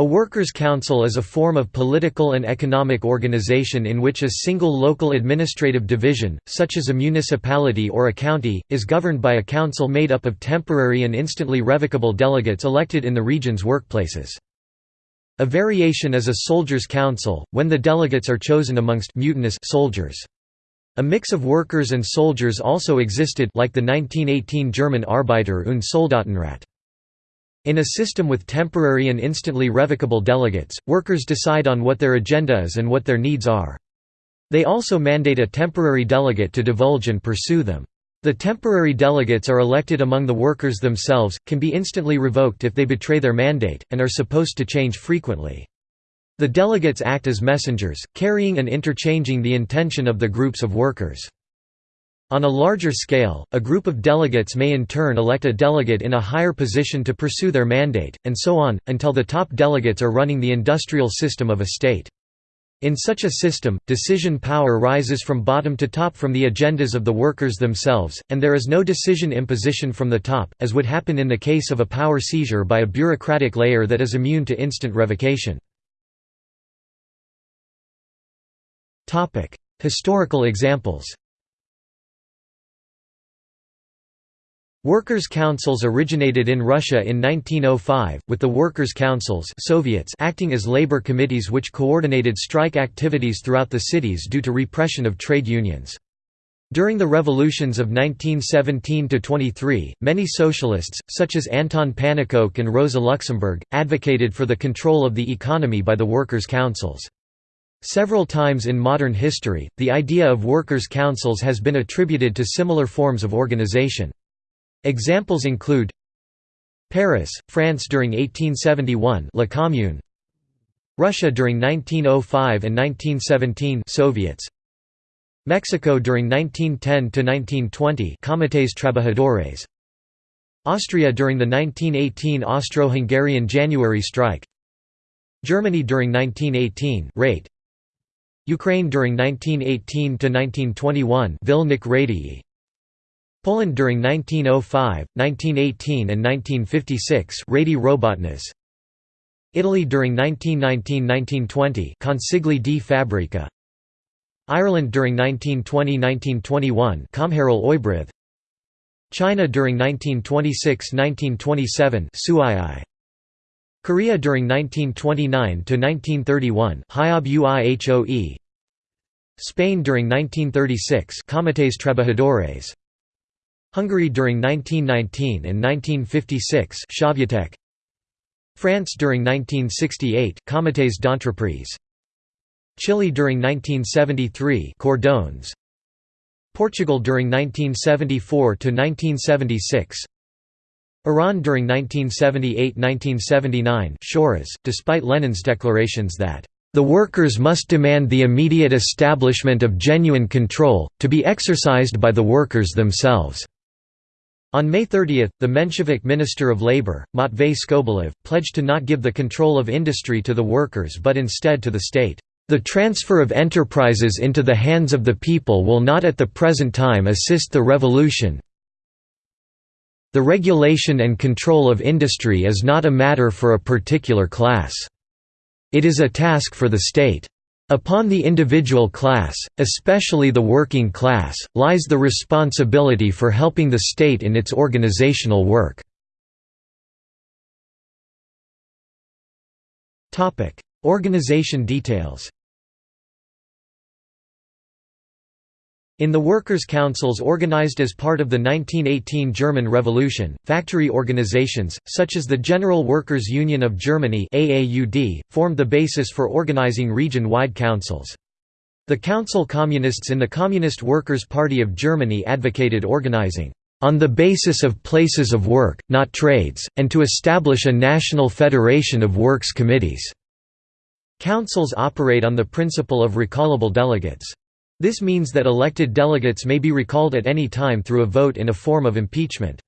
A workers' council is a form of political and economic organization in which a single local administrative division, such as a municipality or a county, is governed by a council made up of temporary and instantly revocable delegates elected in the region's workplaces. A variation is a soldiers' council, when the delegates are chosen amongst mutinous soldiers. A mix of workers and soldiers also existed like the 1918 German Arbeiter- und Soldatenrat. In a system with temporary and instantly revocable delegates, workers decide on what their agenda is and what their needs are. They also mandate a temporary delegate to divulge and pursue them. The temporary delegates are elected among the workers themselves, can be instantly revoked if they betray their mandate, and are supposed to change frequently. The delegates act as messengers, carrying and interchanging the intention of the groups of workers. On a larger scale, a group of delegates may in turn elect a delegate in a higher position to pursue their mandate, and so on, until the top delegates are running the industrial system of a state. In such a system, decision power rises from bottom to top from the agendas of the workers themselves, and there is no decision imposition from the top, as would happen in the case of a power seizure by a bureaucratic layer that is immune to instant revocation. Historical examples Workers' councils originated in Russia in 1905, with the workers' councils Soviets acting as labor committees which coordinated strike activities throughout the cities due to repression of trade unions. During the revolutions of 1917–23, many socialists, such as Anton Pannekoek and Rosa Luxemburg, advocated for the control of the economy by the workers' councils. Several times in modern history, the idea of workers' councils has been attributed to similar forms of organization. Examples include Paris, France during 1871 La Commune. Russia during 1905 and 1917 Soviets. Mexico during 1910–1920 Comités Trabajadores. Austria during the 1918 Austro-Hungarian January strike. Germany during 1918 Rate Ukraine during 1918–1921 Vilnic Radii Poland during 1905, 1918 and 1956 Radi Robotnas Italy during 1919–1920 Consigli di Fabbrica Ireland during 1920–1921 Comhairle Oibrydd China during 1926–1927 Suii Korea during 1929–1931 Hyob Uihoe. Spain during 1936 Comités Trabajadores Hungary during 1919 and 1956 Sovjetek France during 1968 Comités d'entreprise. Chile during 1973 Cordons. Portugal during 1974 to 1976 Iran during 1978–1979 Shoras, despite Lenin's declarations that the workers must demand the immediate establishment of genuine control, to be exercised by the workers themselves. On May 30, the Menshevik Minister of Labour, Matvei Skobeliev, pledged to not give the control of industry to the workers but instead to the state. The transfer of enterprises into the hands of the people will not at the present time assist the revolution. The regulation and control of industry is not a matter for a particular class. It is a task for the state. Upon the individual class, especially the working class, lies the responsibility for helping the state in its organizational work. Organization details In the workers' councils organized as part of the 1918 German Revolution, factory organizations, such as the General Workers' Union of Germany AAUD, formed the basis for organizing region-wide councils. The council communists in the Communist Workers' Party of Germany advocated organizing on the basis of places of work, not trades, and to establish a national federation of works committees. Councils operate on the principle of recallable delegates. This means that elected delegates may be recalled at any time through a vote in a form of impeachment.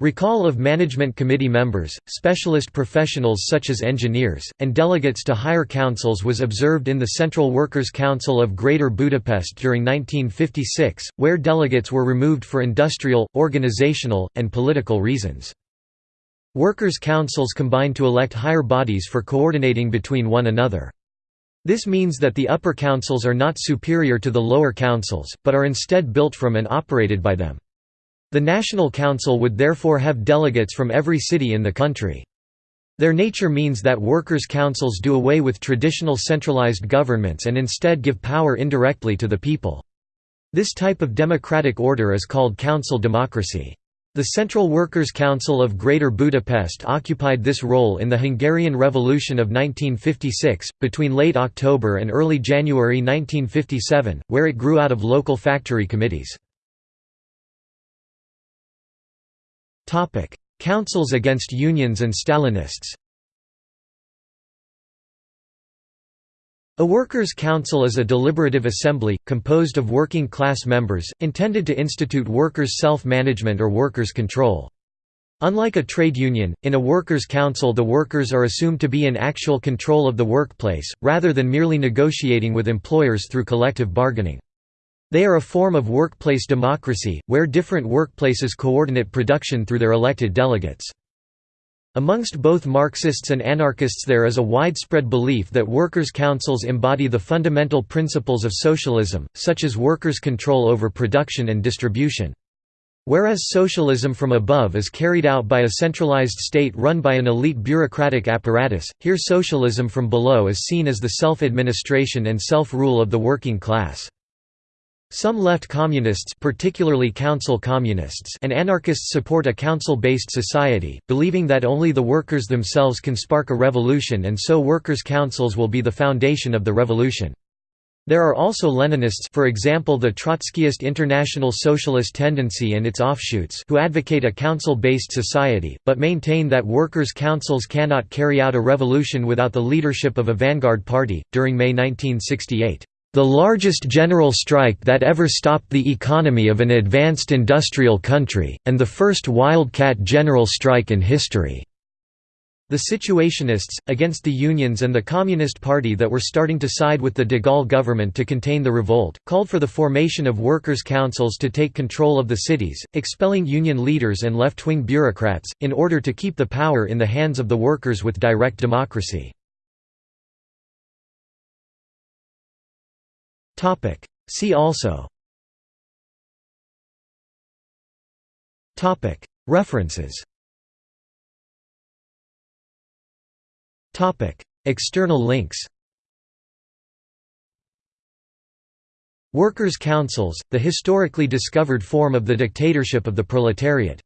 Recall of management committee members, specialist professionals such as engineers, and delegates to higher councils was observed in the Central Workers' Council of Greater Budapest during 1956, where delegates were removed for industrial, organizational, and political reasons. Workers' councils combine to elect higher bodies for coordinating between one another. This means that the upper councils are not superior to the lower councils, but are instead built from and operated by them. The National Council would therefore have delegates from every city in the country. Their nature means that workers' councils do away with traditional centralized governments and instead give power indirectly to the people. This type of democratic order is called council democracy. The Central Workers' Council of Greater Budapest occupied this role in the Hungarian Revolution of 1956, between late October and early January 1957, where it grew out of local factory committees. Councils against unions and Stalinists A workers' council is a deliberative assembly, composed of working class members, intended to institute workers' self-management or workers' control. Unlike a trade union, in a workers' council the workers are assumed to be in actual control of the workplace, rather than merely negotiating with employers through collective bargaining. They are a form of workplace democracy, where different workplaces coordinate production through their elected delegates. Amongst both Marxists and anarchists there is a widespread belief that workers' councils embody the fundamental principles of socialism, such as workers' control over production and distribution. Whereas socialism from above is carried out by a centralized state run by an elite bureaucratic apparatus, here socialism from below is seen as the self-administration and self-rule of the working class. Some left communists particularly council communists and anarchists support a council-based society, believing that only the workers themselves can spark a revolution and so workers' councils will be the foundation of the revolution. There are also Leninists for example the Trotskyist International Socialist Tendency and its offshoots who advocate a council-based society, but maintain that workers' councils cannot carry out a revolution without the leadership of a vanguard party. During May 1968, the largest general strike that ever stopped the economy of an advanced industrial country, and the first wildcat general strike in history." The Situationists, against the unions and the Communist Party that were starting to side with the de Gaulle government to contain the revolt, called for the formation of workers' councils to take control of the cities, expelling union leaders and left-wing bureaucrats, in order to keep the power in the hands of the workers with direct democracy. Topic. See also Topic. References Topic. External links Workers' councils, the historically discovered form of the dictatorship of the proletariat